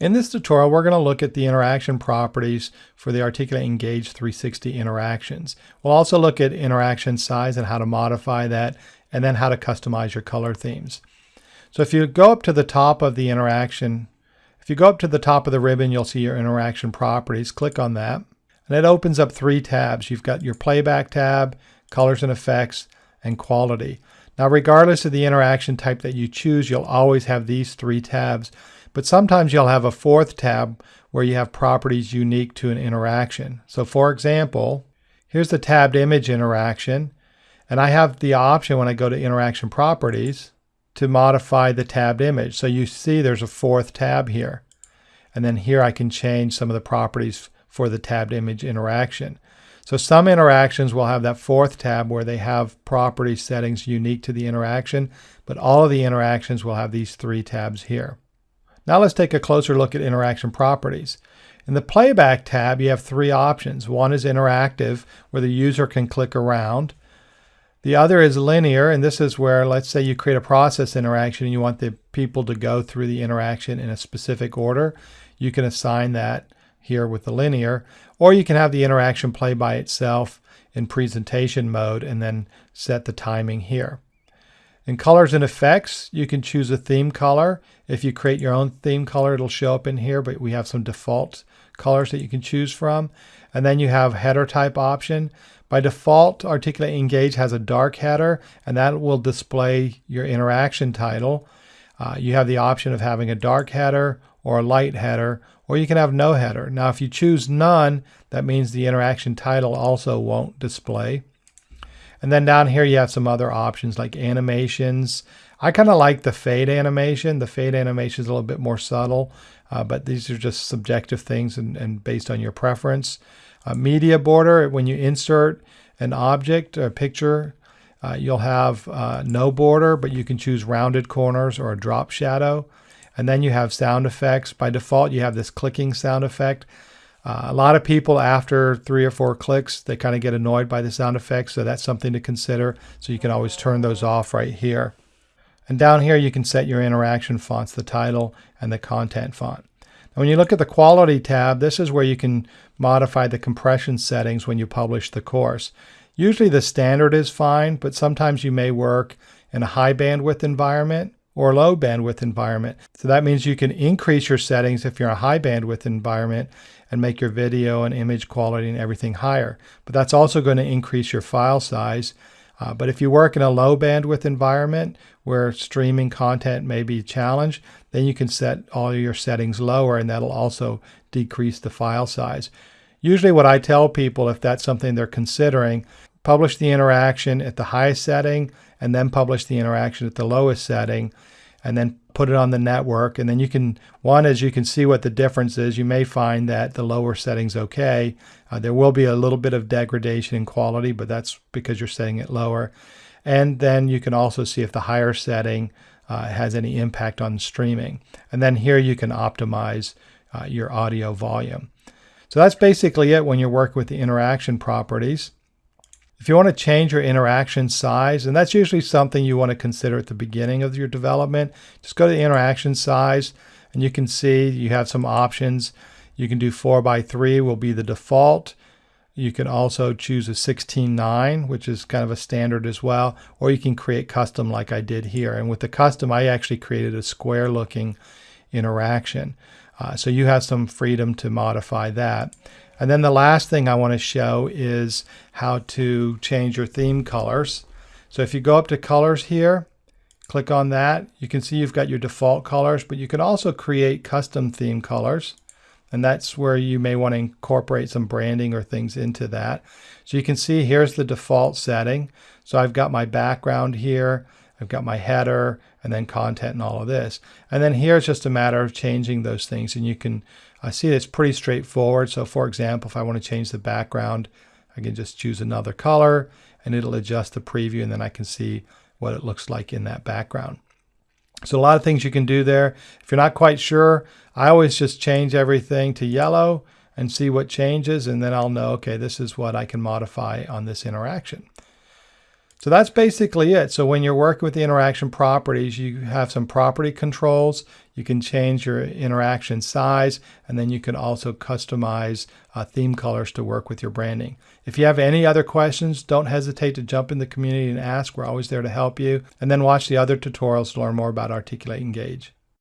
In this tutorial, we're going to look at the interaction properties for the Articulate Engage 360 interactions. We'll also look at interaction size and how to modify that, and then how to customize your color themes. So if you go up to the top of the interaction, if you go up to the top of the ribbon, you'll see your interaction properties. Click on that, and it opens up three tabs. You've got your playback tab, colors and effects, and quality. Now, regardless of the interaction type that you choose, you'll always have these three tabs. But sometimes you'll have a fourth tab where you have properties unique to an interaction. So for example, here's the tabbed image interaction. And I have the option when I go to interaction properties to modify the tabbed image. So you see there's a fourth tab here. And then here I can change some of the properties for the tabbed image interaction. So some interactions will have that fourth tab where they have property settings unique to the interaction, but all of the interactions will have these three tabs here. Now let's take a closer look at interaction properties. In the playback tab, you have three options. One is interactive, where the user can click around. The other is linear, and this is where, let's say you create a process interaction and you want the people to go through the interaction in a specific order. You can assign that here with the linear, or you can have the interaction play by itself in presentation mode and then set the timing here. In colors and effects, you can choose a theme color. If you create your own theme color, it'll show up in here, but we have some default colors that you can choose from. And then you have header type option. By default, Articulate Engage has a dark header, and that will display your interaction title. Uh, you have the option of having a dark header or a light header, or you can have no header. Now, if you choose none, that means the interaction title also won't display. And then down here you have some other options like animations. I kind of like the fade animation. The fade animation is a little bit more subtle, uh, but these are just subjective things and, and based on your preference. Uh, media border, when you insert an object or a picture, uh, you'll have uh, no border, but you can choose rounded corners or a drop shadow. And then you have sound effects. By default, you have this clicking sound effect. Uh, a lot of people after three or four clicks, they kind of get annoyed by the sound effects. So that's something to consider. So you can always turn those off right here. And down here, you can set your interaction fonts, the title and the content font. Now, when you look at the quality tab, this is where you can modify the compression settings when you publish the course. Usually the standard is fine, but sometimes you may work in a high bandwidth environment or low bandwidth environment. So that means you can increase your settings if you're in a high bandwidth environment and make your video and image quality and everything higher. But that's also going to increase your file size. Uh, but if you work in a low bandwidth environment where streaming content may be challenged, then you can set all your settings lower and that'll also decrease the file size. Usually what I tell people if that's something they're considering, publish the interaction at the highest setting and then publish the interaction at the lowest setting and then put it on the network. And then you can, one, as you can see what the difference is, you may find that the lower setting's okay. Uh, there will be a little bit of degradation in quality, but that's because you're setting it lower. And then you can also see if the higher setting uh, has any impact on streaming. And then here you can optimize uh, your audio volume. So that's basically it when you're working with the interaction properties. If you want to change your interaction size, and that's usually something you want to consider at the beginning of your development, just go to the interaction size and you can see you have some options. You can do 4 by 3 will be the default. You can also choose a 16.9, which is kind of a standard as well, or you can create custom like I did here. And with the custom, I actually created a square looking interaction. Uh, so you have some freedom to modify that. And then the last thing I want to show is how to change your theme colors. So if you go up to colors here, click on that, you can see you've got your default colors, but you can also create custom theme colors. And that's where you may want to incorporate some branding or things into that. So you can see here's the default setting. So I've got my background here, I've got my header, and then content and all of this. And then here it's just a matter of changing those things. And you can I see it's pretty straightforward. So for example, if I want to change the background, I can just choose another color and it'll adjust the preview and then I can see what it looks like in that background. So a lot of things you can do there. If you're not quite sure, I always just change everything to yellow and see what changes and then I'll know, okay, this is what I can modify on this interaction. So that's basically it. So when you're working with the interaction properties, you have some property controls. You can change your interaction size, and then you can also customize uh, theme colors to work with your branding. If you have any other questions, don't hesitate to jump in the community and ask. We're always there to help you. And then watch the other tutorials to learn more about Articulate Engage.